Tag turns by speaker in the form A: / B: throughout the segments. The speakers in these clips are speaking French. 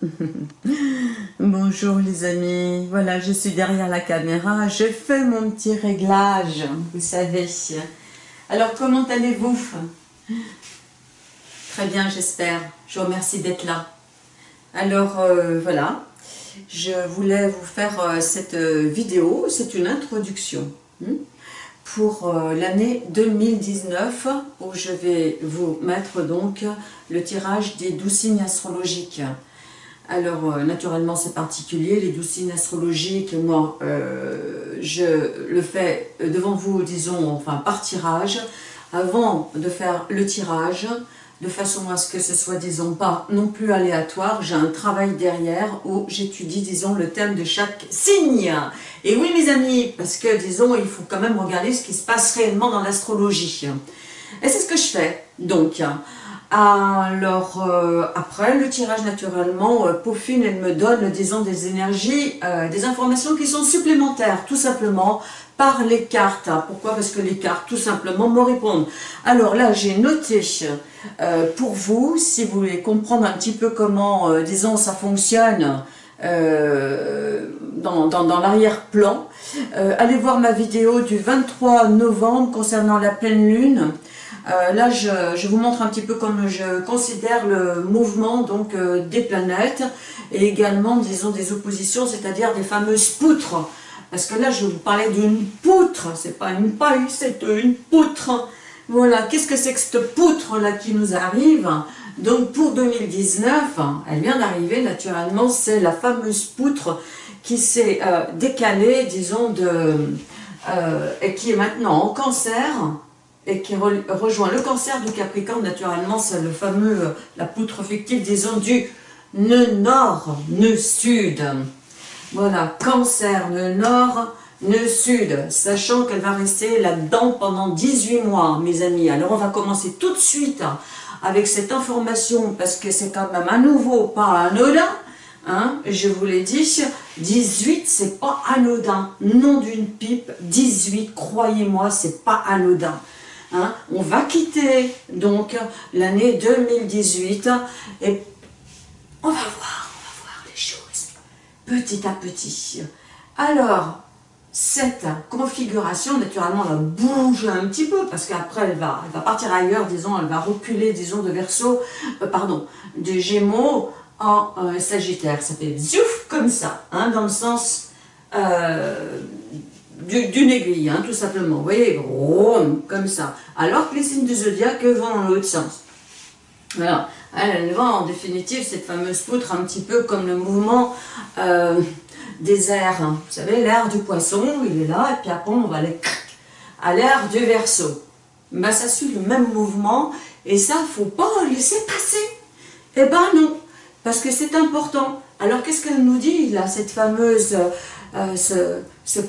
A: Bonjour les amis, voilà je suis derrière la caméra, je fais mon petit réglage, vous savez. Alors comment allez-vous? Très bien j'espère, je vous remercie d'être là. Alors euh, voilà, je voulais vous faire euh, cette euh, vidéo, c'est une introduction hmm, pour l'année 2019 où je vais vous mettre donc le tirage des douze signes astrologiques. Alors, euh, naturellement, c'est particulier. Les douze signes astrologiques, moi, euh, je le fais devant vous, disons, enfin, par tirage, avant de faire le tirage, de façon à ce que ce soit, disons, pas non plus aléatoire. J'ai un travail derrière où j'étudie, disons, le thème de chaque signe. Et oui, mes amis, parce que, disons, il faut quand même regarder ce qui se passe réellement dans l'astrologie. Et c'est ce que je fais, donc. Alors, euh, après, le tirage, naturellement, euh, peaufine et me donne, disons, des énergies, euh, des informations qui sont supplémentaires, tout simplement, par les cartes. Pourquoi? Parce que les cartes, tout simplement, me répondent. Alors là, j'ai noté pour vous, si vous voulez comprendre un petit peu comment, disons, ça fonctionne, dans, dans l'arrière-plan, allez voir ma vidéo du 23 novembre concernant la pleine lune, euh, là, je, vous montre un petit peu comme je considère le mouvement donc euh, des planètes et également, disons, des oppositions, c'est-à-dire des fameuses poutres. Parce que là, je vous parlais d'une poutre, c'est pas une paille, c'est une poutre. Voilà, qu'est-ce que c'est que cette poutre-là qui nous arrive? Donc pour 2019, elle vient d'arriver naturellement, c'est la fameuse poutre qui s'est euh, décalée, disons, et qui est maintenant en cancer, qui rejoint le cancer du Capricorne, naturellement, c'est le fameux, euh, la poutre fictive, disons, du nœud nord, nœud sud. Voilà, cancer, nœud nord, nœud sud, sachant qu'elle va rester là-dedans pendant 18 mois, mes amis. Alors, on va commencer tout de suite avec cette information, parce que c'est quand même à nouveau pas anodin, Hein, je vous l'ai dit, 18, c'est pas anodin. Nom d'une pipe, 18, croyez-moi, c'est pas anodin. Hein. on va quitter donc l'année 2018 et on va voir, on va voir les choses petit à petit. Alors, cette configuration, naturellement, elle va bouger un petit peu, parce qu'après, elle va, partir ailleurs, disons, elle va reculer, disons, de verso, euh, pardon, de gémeaux en euh, sagittaire. Ça fait ziouf, comme ça, hein, dans le sens euh, d'une aiguille, hein, tout simplement. Vous voyez, comme ça. Alors que les signes du zodiaque vont dans l'autre sens. Voilà. Elle, va en définitive, cette fameuse poutre, un petit peu comme le mouvement euh, des airs. Hein. Vous savez, l'air du poisson, il est là, et puis après on va aller à l'air du verso. Ben, ça suit le même mouvement, et ça, faut pas laisser passer. Eh ben non, parce que c'est important. Alors qu'est-ce qu'elle nous dit là, cette fameuse, euh, ce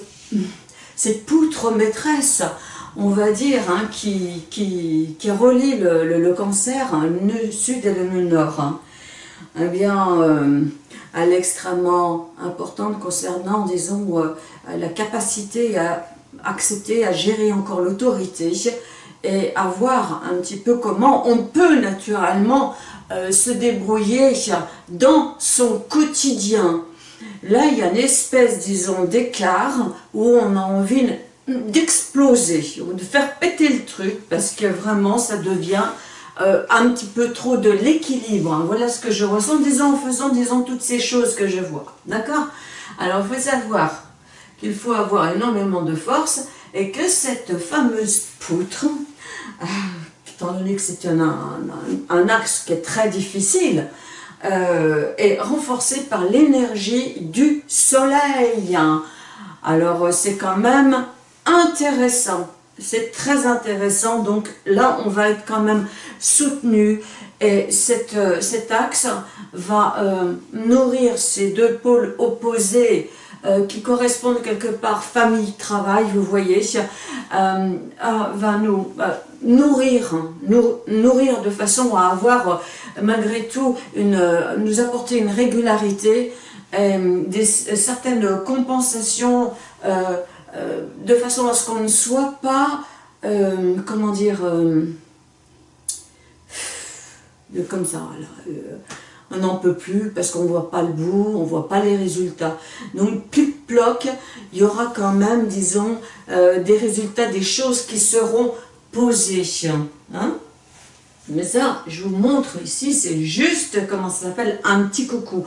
A: cette poutre maîtresse, on va dire, hein, qui, qui, relie le, cancer, hein, le nœud sud et le nœud nord. Hein. Eh bien, euh, elle est extrêmement importante concernant, disons, euh, la capacité à accepter, à gérer encore l'autorité et à voir un petit peu comment on peut naturellement euh, se débrouiller dans son quotidien. Là, il y a une espèce, disons, d'écart où on a envie d'exploser, de faire péter le truc, parce que vraiment, ça devient euh, un petit peu trop de l'équilibre. Voilà ce que je ressens, disons, en faisant, disons, toutes ces choses que je vois. D'accord? Alors, il faut savoir qu'il faut avoir énormément de force et que cette fameuse poutre, euh, étant donné que c'est un, axe qui est très difficile, euh, est renforcé par l'énergie du soleil. Alors euh, c'est quand même intéressant, c'est très intéressant, donc là on va être quand même soutenu. Et cette, euh, cet axe va nourrir ces deux pôles opposés qui correspondent quelque part famille-travail, vous voyez, va nous nourrir, nourrir de façon à avoir malgré tout une, nous apporter une régularité, euh, des, certaines compensations euh, euh, de façon à ce qu'on ne soit pas, comment dire, comme ça, on n'en peut plus parce qu'on ne voit pas le bout, on ne voit pas les résultats. Donc, plic-ploc, il y aura quand même, disons, euh, des résultats, des choses qui seront posées. Hein Mais ça, je vous montre ici, c'est juste, comment ça s'appelle, un petit coucou.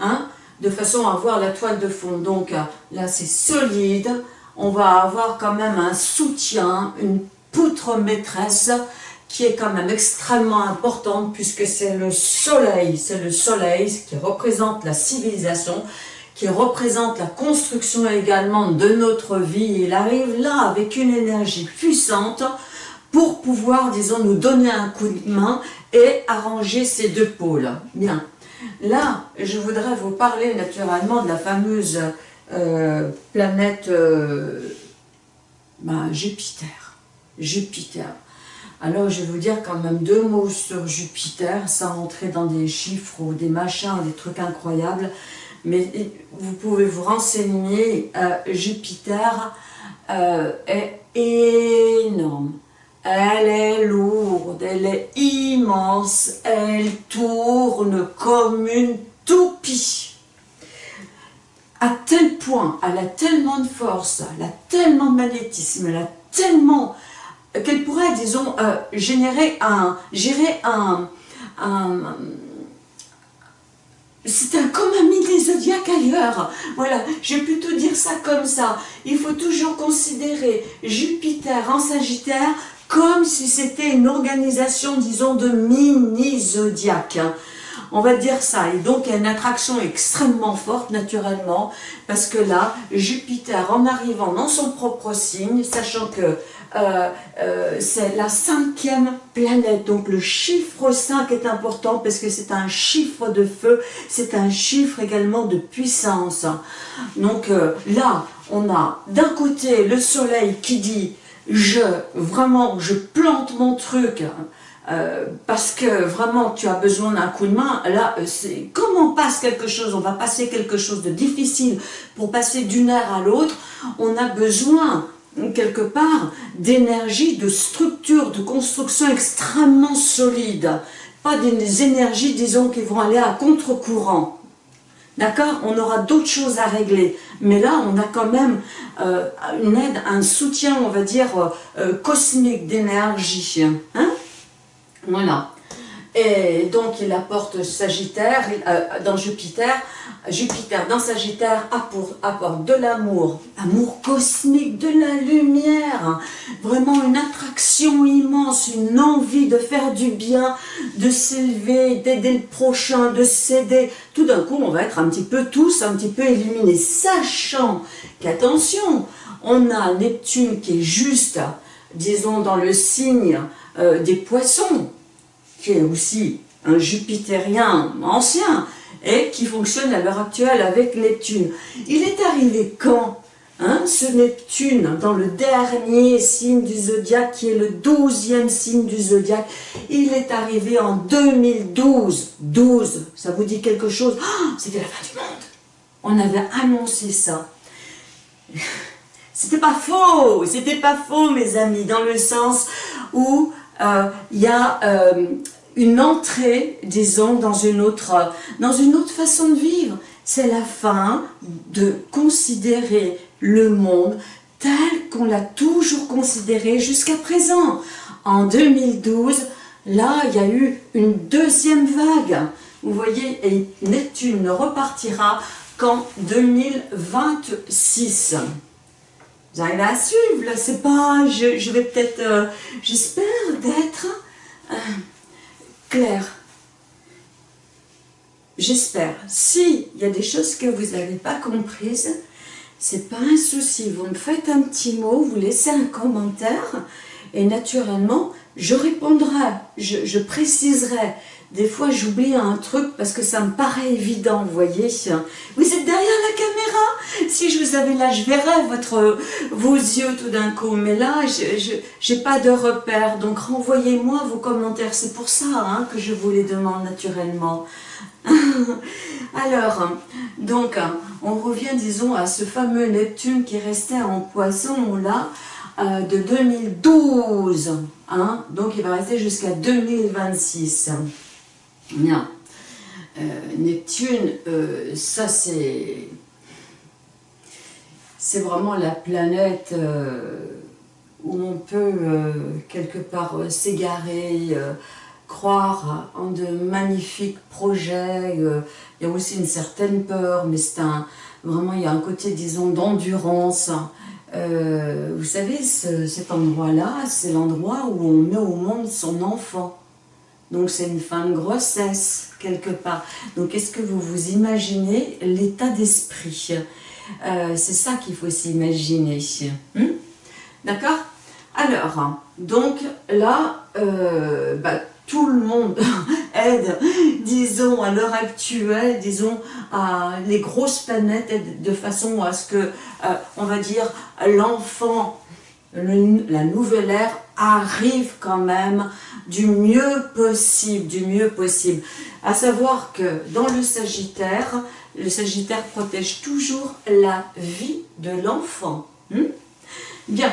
A: Hein de façon à voir la toile de fond. Donc là, c'est solide. On va avoir quand même un soutien, une poutre maîtresse qui est quand même extrêmement importante puisque c'est le soleil, c'est le soleil qui représente la civilisation, qui représente la construction également de notre vie. Il arrive là avec une énergie puissante pour pouvoir, disons, nous donner un coup de main et arranger ces deux pôles. Bien. Là, je voudrais vous parler naturellement de la fameuse euh, planète euh, ben, Jupiter. Jupiter. Alors, je vais vous dire quand même deux mots sur Jupiter, sans entrer dans des chiffres ou des machins, des trucs incroyables. Mais vous pouvez vous renseigner, euh, Jupiter est énorme. Elle est lourde, elle est immense, elle tourne comme une toupie. À tel point, elle a tellement de force, elle a tellement de magnétisme, elle a tellement qu'elle pourrait, disons, euh, générer un, gérer un, c'est un comme un mini zodiaque ailleurs. Voilà, je vais plutôt dire ça comme ça. Il faut toujours considérer Jupiter en Sagittaire comme si c'était une organisation, disons, de mini-zodiaque. Hein. On va dire ça. Et donc, il y a une attraction extrêmement forte, naturellement, parce que là, Jupiter, en arrivant dans son propre signe, sachant que euh, euh, c'est la cinquième planète, donc le chiffre 5 est important parce que c'est un chiffre de feu, c'est un chiffre également de puissance. Donc euh, là, on a d'un côté le soleil qui dit je, vraiment, je plante mon truc, euh, parce que vraiment tu as besoin d'un coup de main, là, euh, c'est comment on passe quelque chose, on va passer quelque chose de difficile pour passer d'une ère à l'autre, on a besoin quelque part d'énergie, de structure, de construction extrêmement solide, pas des énergies, disons, qui vont aller à contre-courant. D'accord? On aura d'autres choses à régler. Mais là, on a quand même euh, une aide, un soutien, on va dire, cosmique d'énergie. Hein Voilà. Et donc, il apporte Sagittaire, dans Jupiter, Jupiter dans Sagittaire apporte de l'amour, amour cosmique, de la lumière, vraiment une attraction immense, une envie de faire du bien, de s'élever, d'aider le prochain, de s'aider. Tout d'un coup, on va être un petit peu tous, un petit peu illuminés, sachant qu'attention, on a Neptune qui est juste, disons, dans le signe euh, des poissons, qui est aussi un jupitérien ancien, et qui fonctionne à l'heure actuelle avec Neptune. Il est arrivé quand hein, ce Neptune dans le dernier signe du zodiaque, qui est le douzième signe du zodiaque, il est arrivé en 2012. 12, ça vous dit quelque chose? Oh, C'était la fin du monde. On avait annoncé ça. C'était pas faux, c'était pas faux mes amis, dans le sens où il y a euh, une entrée, disons, dans une autre, dans une autre façon de vivre. C'est la fin de considérer le monde tel qu'on l'a toujours considéré jusqu'à présent. En 2012, là, il y a eu une deuxième vague. Vous voyez, et Neptune ne repartira qu'en 2026. Vous à suivre, c'est pas, je, vais peut-être, euh, j'espère d'être... Euh, clair. J'espère. S'il y a des choses que vous n'avez pas comprises, c'est pas un souci. Vous me faites un petit mot, vous laissez un commentaire et naturellement, je répondrai, je, préciserai des fois, j'oublie un truc parce que ça me paraît évident, vous voyez. Vous êtes derrière la caméra. Si je vous avais là, je verrais votre, vos yeux tout d'un coup. Mais là, je n'ai pas de repère. Donc, renvoyez-moi vos commentaires. C'est pour ça hein, que je vous les demande naturellement. Alors, donc, on revient, disons, à ce fameux Neptune qui restait en poisson, là, euh, de 2012. Hein. Donc, il va rester jusqu'à 2026. Bien. Neptune, ça c'est c'est vraiment la planète où on peut quelque part s'égarer, croire en de magnifiques projets. il y a aussi une certaine peur, mais c'est un, vraiment il y a un côté, disons, d'endurance. Euh, vous savez, cet endroit-là, c'est l'endroit où on met au monde son enfant. Donc c'est une fin de grossesse, quelque part. Donc est-ce que vous vous imaginez l'état d'esprit? Euh, C'est ça qu'il faut s'imaginer. Hmm? D'accord? Alors, donc là, euh, bah, tout le monde aide, disons, à l'heure actuelle, disons, à les grosses planètes de façon à ce que, euh, on va dire, l'enfant, la nouvelle ère arrive quand même du mieux possible, du mieux possible. À savoir que dans le Sagittaire, le Sagittaire protège toujours la vie de l'enfant. Hmm? Bien.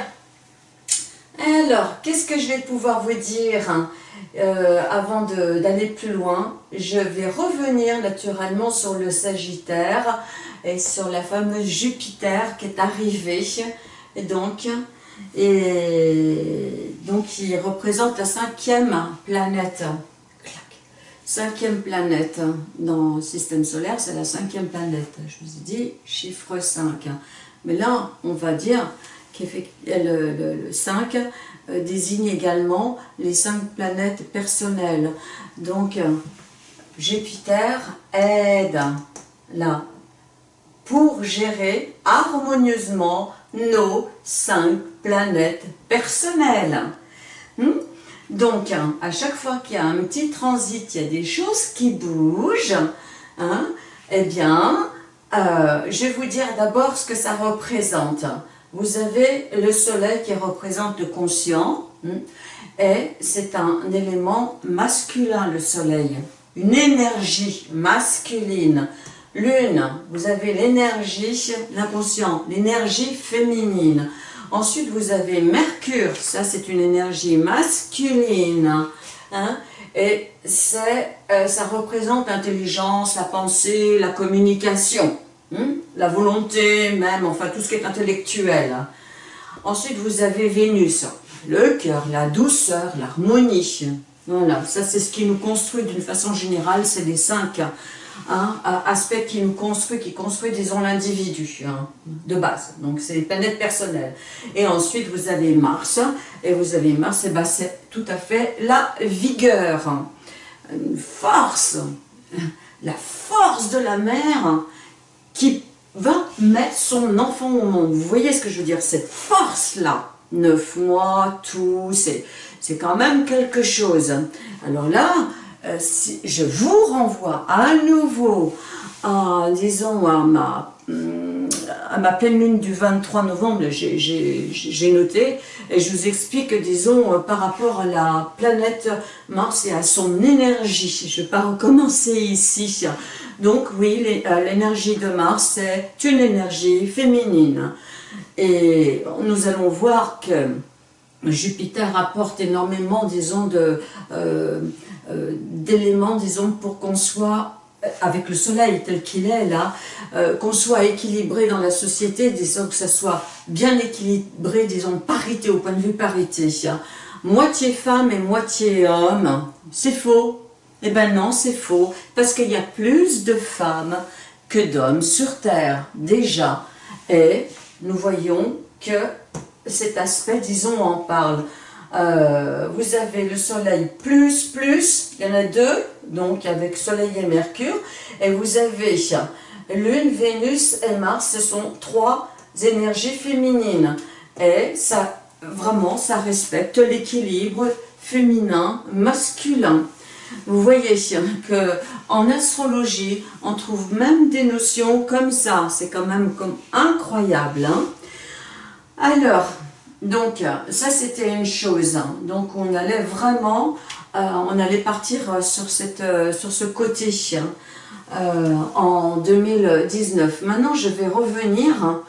A: Alors, qu'est-ce que je vais pouvoir vous dire euh, avant d'aller plus loin, je vais revenir naturellement sur le Sagittaire et sur la fameuse Jupiter qui est arrivée. Et donc, et donc il représente la cinquième planète. Cinquième planète dans le système solaire, c'est la cinquième planète. Je vous ai dit chiffre 5. Mais là, on va dire que le, le, le 5 euh, désigne également les cinq planètes personnelles. Donc, euh, Jupiter aide là pour gérer harmonieusement nos cinq planètes personnelles. Hmm? Donc, à chaque fois qu'il y a un petit transit, il y a des choses qui bougent, hein, eh bien, euh, je vais vous dire d'abord ce que ça représente. Vous avez le soleil qui représente le conscient, hmm, et c'est un élément masculin, le soleil. Une énergie masculine. Lune, vous avez l'énergie, l'inconscient, l'énergie féminine. Ensuite, vous avez Mercure, ça c'est une énergie masculine. Hein, et euh, ça représente l'intelligence, la pensée, la communication. Hmm? la volonté même, enfin tout ce qui est intellectuel. Ensuite, vous avez Vénus, le cœur, la douceur, l'harmonie. Voilà, ça c'est ce qui nous construit d'une façon générale, c'est les cinq hein, aspects qui nous construit, qui construit, disons, l'individu hein, de base. Donc c'est les planètes personnelles. Et ensuite, vous avez Mars, et vous avez Mars, ben, c'est tout à fait la vigueur, une force, la force de la mer, qui va mettre son enfant au monde. Vous voyez ce que je veux dire? Cette force-là, neuf mois, tout, c'est quand même quelque chose. Alors là, euh, je vous renvoie à nouveau, à, disons, à ma, hum, à ma pleine lune du 23 novembre, j'ai noté, et je vous explique, disons, euh, par rapport à la planète Mars et à son énergie. Je ne vais pas recommencer ici, donc oui, euh, l'énergie de Mars, c'est une énergie féminine. Et nous allons voir que Jupiter apporte énormément, disons, euh, euh, d'éléments, disons, pour qu'on soit, avec le soleil tel qu'il est là, qu'on soit équilibré dans la société, disons que ça soit bien équilibré, disons, parité, au point de vue parité. Moitié femme et moitié homme, c'est faux, eh bien non, c'est faux, parce qu'il y a plus de femmes que d'hommes sur Terre, déjà. Et nous voyons que cet aspect, disons, en parle. Euh, vous avez le soleil plus, plus, il y en a deux, donc avec soleil et mercure, et vous avez lune, Vénus et Mars, ce sont trois énergies féminines. Et ça, vraiment, ça respecte l'équilibre féminin, masculin. Vous voyez que en astrologie, on trouve même des notions comme ça. C'est quand même comme incroyable. Hein. Alors, donc, ça c'était une chose. Donc, on allait vraiment, euh, on allait partir sur, cette, euh, sur ce côté euh, en 2019. Maintenant, je vais revenir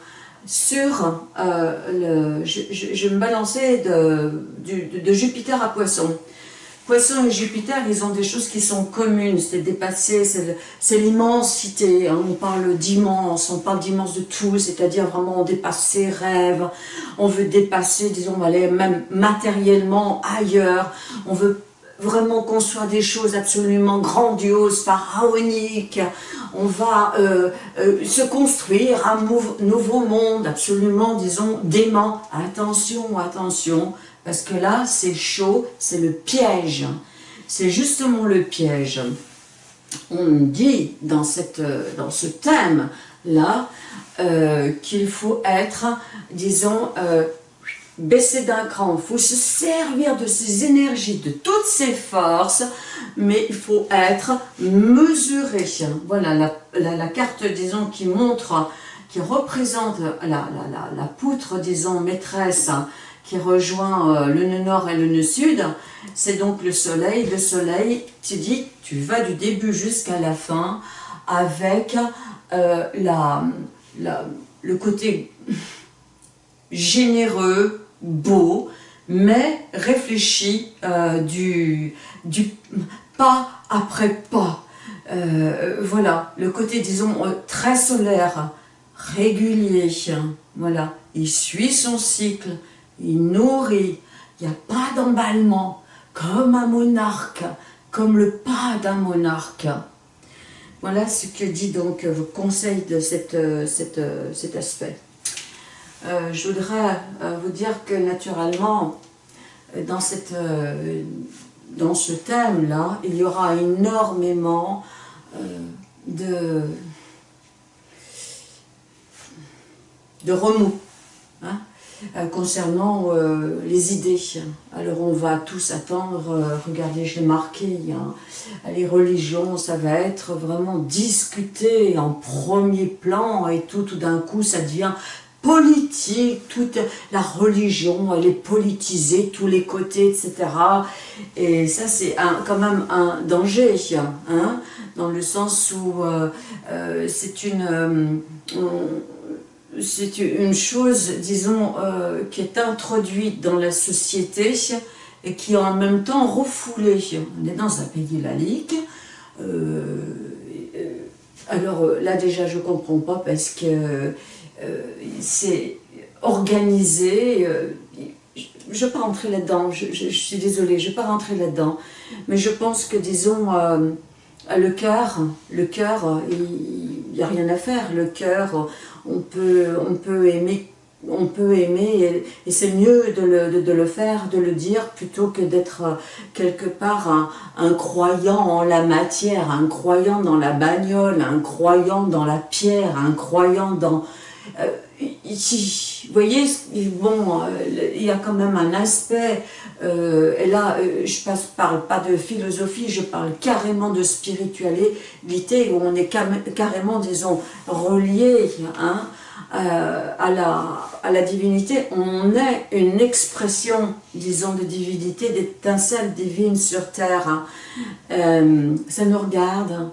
A: sur le... Je, vais me balancer de, de Jupiter à Poisson. Poisson et Jupiter, ils ont des choses qui sont communes, c'est dépasser, c'est l'immensité. Hein. On parle d'immense, on parle d'immense de tout, c'est-à-dire vraiment on dépasse ses rêves, on veut dépasser, disons, aller même matériellement ailleurs, on veut vraiment construire des choses absolument grandioses, pharaoniques, on va euh, euh, se construire un nouveau monde absolument, disons, dément. Attention, attention, parce que là, c'est chaud, c'est le piège. C'est justement le piège. On dit dans, ce thème-là euh, qu'il faut être, disons, euh, baisser d'un cran. Il faut se servir de ses énergies, de toutes ses forces, mais il faut être mesuré. Voilà la, carte, disons, qui montre, qui représente la poutre, disons, maîtresse, qui rejoint euh, le nœud nord et le nœud sud, c'est donc le soleil. Le soleil, tu dis, tu vas du début jusqu'à la fin avec euh, le côté généreux, beau, mais réfléchi euh, du, du pas après pas. voilà, le côté, disons, très solaire, régulier, voilà, il suit son cycle, il nourrit, il n'y a pas d'emballement, comme un monarque, comme le pas d'un monarque. Voilà ce que dit donc le conseil de cette, cette, cet aspect. Euh, je voudrais euh, vous dire que naturellement, dans, cette, euh, dans ce thème-là, il y aura énormément de, de remous. Hein euh, concernant euh, les idées. Alors on va tous attendre, euh, regardez je l'ai marqué, les religions ça va être vraiment discuté en premier plan et tout, tout d'un coup ça devient politique, toute la religion, elle est politisée, tous les côtés, etc. Et ça, c'est quand même un danger, hein, dans le sens où c'est une c'est une chose, disons, euh, qui est introduite dans la société et qui est en même temps refoulée. On est dans un pays laïque. Euh, alors là déjà je ne comprends pas parce que euh, c'est organisé. je ne vais pas rentrer là-dedans, je, je, suis désolée, je ne vais pas rentrer là-dedans. Mais je pense que, disons, le cœur, le cœur, il n'y a rien à faire. Le cœur, on peut, aimer et, c'est mieux de le, de, le, faire, de le dire, plutôt que d'être euh, quelque part un, croyant en la matière, un croyant dans la bagnole, un croyant dans la pierre, un croyant dans... Euh, vous voyez, bon, euh, il y a quand même un aspect, et là, je passe, parle pas de philosophie, je parle carrément de spiritualité, où on est carrément, disons, relié, hein, euh, à, la, à la divinité, on est une expression, disons, de divinité, d'étincelle divine sur terre. Hein. Euh, ça nous regarde,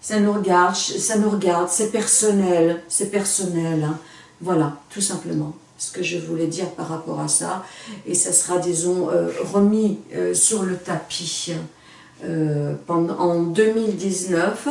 A: ça nous regarde, ça nous regarde, c'est personnel, c'est personnel. Hein. Voilà, tout simplement ce que je voulais dire par rapport à ça. Et ça sera, disons, euh, remis sur le tapis pendant, en 2019.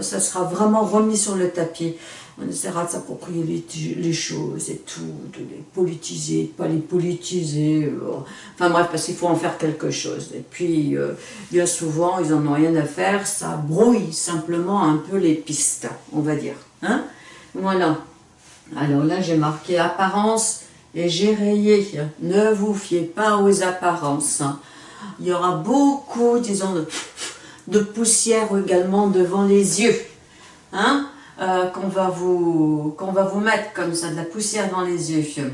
A: ça sera vraiment remis sur le tapis on essaiera de s'approprier les, choses et tout, de les politiser, de pas les politiser. Euh. Enfin bref, parce qu'il faut en faire quelque chose. Et puis, euh, bien souvent, ils n'en ont rien à faire, ça brouille simplement un peu les pistes, on va dire. Hein voilà. Alors là, j'ai marqué apparence et j'ai rayé. Ne vous fiez pas aux apparences. Il y aura beaucoup, disons, de, poussière également devant les yeux. Hein euh, qu'on va, vous, va vous mettre comme ça, de la poussière dans les yeux.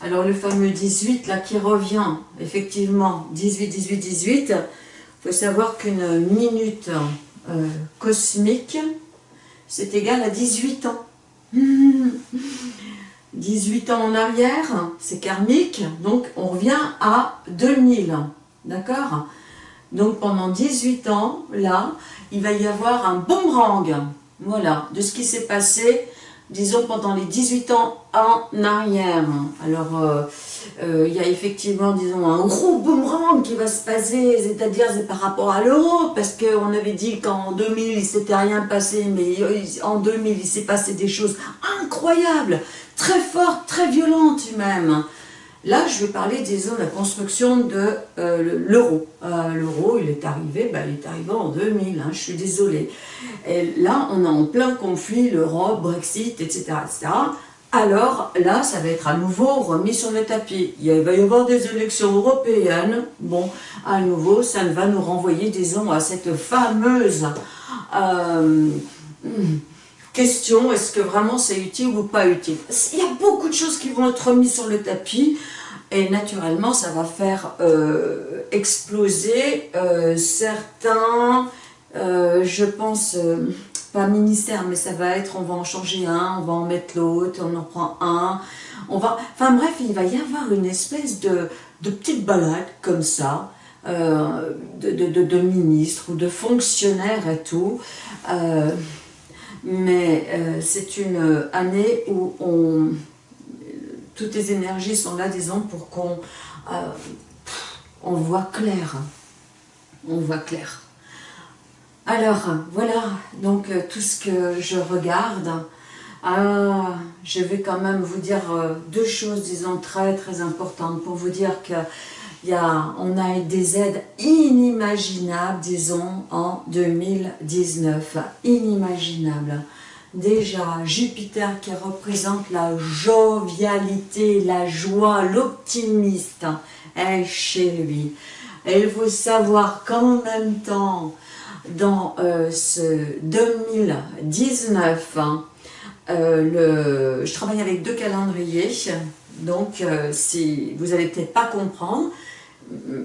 A: Alors le fameux 18 là qui revient, effectivement, 18, 18, 18, il faut savoir qu'une minute euh, cosmique, c'est égal à 18 ans. 18 ans en arrière, c'est karmique, donc on revient à 2000, d'accord? Donc pendant 18 ans, là, il va y avoir un boomerang voilà, de ce qui s'est passé disons pendant les 18 ans en arrière. Alors, euh, euh, il y a effectivement, disons, un gros boomerang qui va se passer, c'est-à-dire c'est par rapport à l'euro, parce qu'on avait dit qu'en 2000, il s'était rien passé, mais en 2000, il s'est passé des choses incroyables, très fortes, très violentes même. Là, je vais parler, disons, de la construction de euh, l'euro. Euh, l'euro, il est arrivé, ben, il est arrivé en 2000, hein, je suis désolée. Et là, on est en plein conflit, l'Europe, Brexit, etc., etc. Alors là, ça va être à nouveau remis sur le tapis. Il va y avoir des élections européennes. Bon, à nouveau, ça va nous renvoyer, disons, à cette fameuse euh, question, est-ce que vraiment c'est utile ou pas utile? Il y a beaucoup de choses qui vont être remises sur le tapis. Et naturellement, ça va faire euh, exploser euh, certains, je pense, pas ministère, mais ça va être, on va en changer un, on va en mettre l'autre, on en prend un, on va... Enfin bref, il va y avoir une espèce de, de petite balade comme ça, euh, de, de, de, ministres ou de fonctionnaires et tout. Euh, mais euh, c'est une année où on, toutes les énergies sont là, disons, pour qu'on on voit clair. On voit clair. Alors, voilà, donc euh, tout ce que je regarde. Ah, je vais quand même vous dire euh, deux choses, disons, très très importantes pour vous dire que y a, on a des aides inimaginables, disons, en 2019. Inimaginables. Déjà, Jupiter qui représente la jovialité, la joie, l'optimiste est chez lui. Il faut savoir qu'en même temps, dans euh, ce 2019, hein, euh, je travaille avec deux calendriers, donc euh, si vous n'allez peut-être pas comprendre,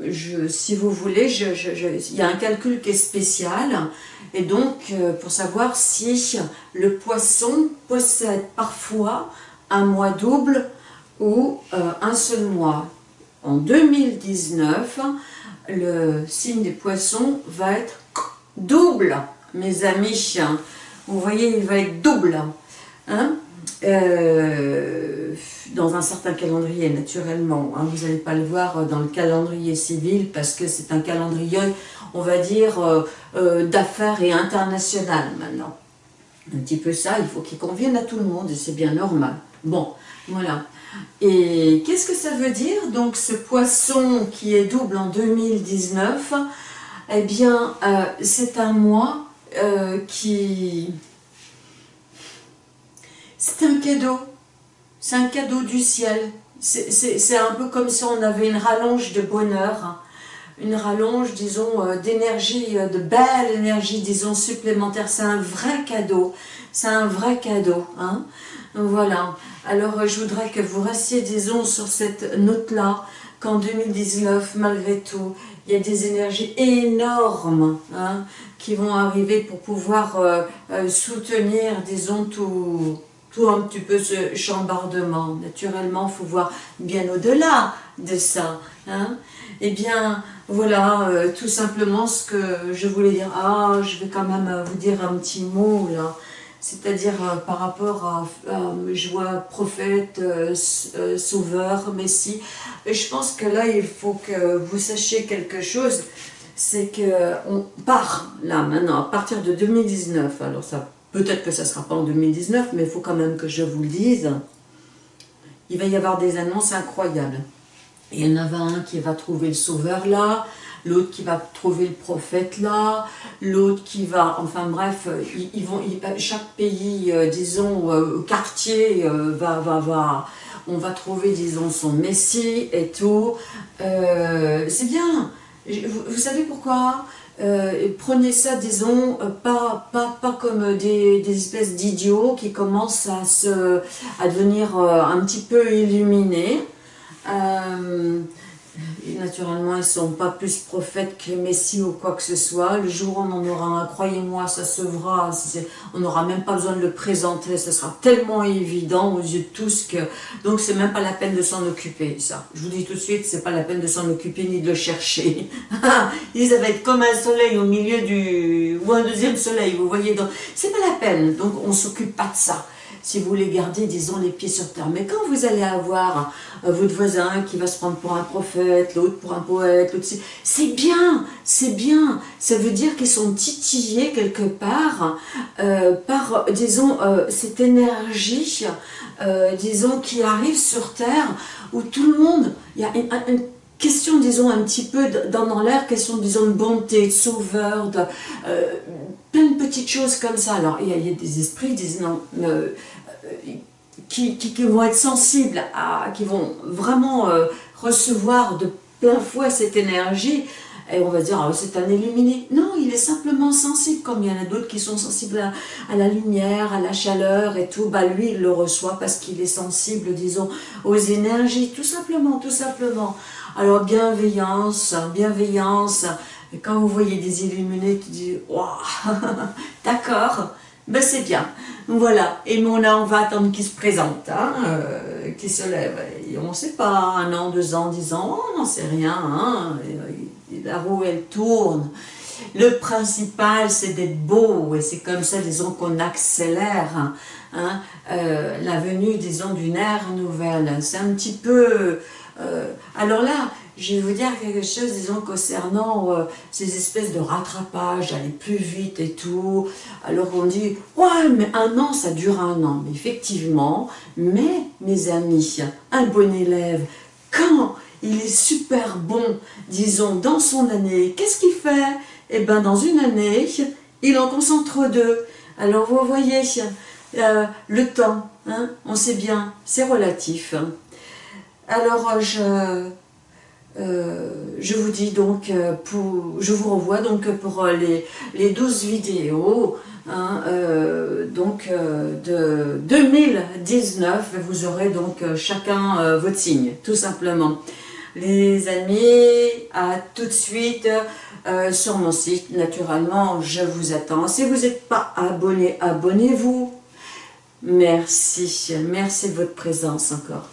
A: je, si vous voulez, il y a un calcul qui est spécial, et donc pour savoir si le poisson possède parfois un mois double ou un seul mois. En 2019, le signe des poissons va être double, mes amis. Vous voyez, il va être double. Hein. Euh, dans un certain calendrier, naturellement. Hein. vous n'allez pas le voir dans le calendrier civil parce que c'est un calendrier, on va dire, euh, euh, d'affaires et international maintenant. Un petit peu ça, il faut qu'il convienne à tout le monde et c'est bien normal. Bon, voilà. Et qu'est-ce que ça veut dire Donc ce poisson qui est double en 2019, eh bien, euh, c'est un mois euh, qui... C'est un cadeau. C'est un cadeau du ciel. C'est un peu comme si on avait une rallonge de bonheur, une rallonge, disons, euh, d'énergie, de belle énergie, disons, supplémentaire. C'est un vrai cadeau. C'est un vrai cadeau. Hein voilà. Alors, je voudrais que vous restiez, disons, sur cette note-là, qu'en 2019, malgré tout, il y a des énergies énormes hein, qui vont arriver pour pouvoir euh, euh, soutenir, disons, tout, tout un petit peu ce chambardement. Naturellement, faut voir bien au-delà de ça. Hein. Eh bien, voilà, euh, tout simplement ce que je voulais dire. Ah, je vais quand même vous dire un petit mot, là c'est-à-dire euh, par rapport à, je vois prophète, euh, euh, sauveur, messie. Et je pense que là, il faut que vous sachiez quelque chose, c'est qu'on part là maintenant, à partir de 2019, alors ça peut-être que ça ne sera pas en 2019, mais il faut quand même que je vous le dise, il va y avoir des annonces incroyables. Il y en a un qui va trouver le sauveur là, l'autre qui va trouver le prophète là, l'autre qui va, enfin bref, ils, vont, chaque pays, euh, disons, euh, quartier, euh, va, va, va, on va trouver, disons, son messie et tout. C'est bien. Vous, savez pourquoi? Prenez ça, disons, pas, pas, pas comme des, espèces d'idiots qui commencent à, se, à devenir un petit peu illuminés. Et naturellement, ils ne sont pas plus prophètes que Messie ou quoi que ce soit. Le jour où on en aura un, croyez-moi, ça se verra. On n'aura même pas besoin de le présenter. Ce sera tellement évident aux yeux de tous que... Donc, c'est même pas la peine de s'en occuper, ça. Je vous dis tout de suite, c'est pas la peine de s'en occuper ni de le chercher. Ils va être comme un soleil au milieu du... ou un deuxième soleil, vous voyez. Donc, c'est pas la peine. Donc, on s'occupe pas de ça. Si vous voulez garder, disons, les pieds sur terre. Mais quand vous allez avoir euh, votre voisin qui va se prendre pour un prophète, l'autre pour un poète, l'autre... C'est bien, c'est bien. Ça veut dire qu'ils sont titillés quelque part euh, par, disons, euh, cette énergie, disons, qui arrive sur Terre, où tout le monde, il y a une, question, disons, un petit peu dans, l'air, question, disons, de bonté, de sauveur, de, plein de petites choses comme ça. Alors, il y a, des esprits, disent non, qui, vont être sensibles, à, qui vont vraiment euh, recevoir de plein fouet cette énergie, et on va dire, ah, c'est un illuminé. Non, il est simplement sensible, comme il y en a d'autres qui sont sensibles à, la lumière, à la chaleur et tout. Bah, lui, il le reçoit parce qu'il est sensible, disons, aux énergies, tout simplement, tout simplement. Alors, bienveillance, bienveillance. Et quand vous voyez des illuminés qui disent, waouh, d'accord, ben c'est bien. Voilà, et mon on va attendre qu'il se présente, hein, euh, qu'il se lève. Et on ne sait pas, un an, deux ans, dix ans, on n'en sait rien. Hein, la roue, elle tourne. Le principal, c'est d'être beau, et c'est comme ça, disons, qu'on accélère hein, euh, la venue, disons, d'une ère nouvelle. C'est un petit peu... Euh, alors là, je vais vous dire quelque chose, disons, concernant euh, ces espèces de rattrapage, d'aller plus vite et tout. Alors on dit, ouais, mais un an, ça dure un an. Mais effectivement, mais, mes amis, un bon élève, quand il est super bon, disons, dans son année, qu'est-ce qu'il fait? Eh bien, dans une année, il en concentre deux. Alors, vous voyez, euh, le temps, hein, on sait bien, c'est relatif. Alors, je je vous dis donc, euh, pour, je vous revois donc pour euh, les, les 12 vidéos hein, de 2019, vous aurez donc chacun votre signe, tout simplement. Les amis, à tout de suite sur mon site, naturellement, je vous attends. Si vous n'êtes pas abonné, abonnez-vous. Merci, merci de votre présence encore.